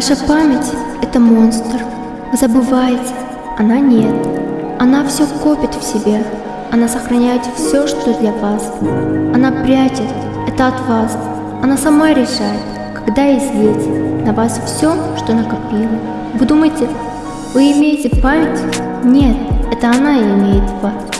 Ваша память – это монстр. Вы забываете, она нет. Она все копит в себе. Она сохраняет все, что для вас. Она прячет, это от вас. Она сама решает, когда излить на вас все, что накопила. Вы думаете, вы имеете память? Нет, это она имеет вас.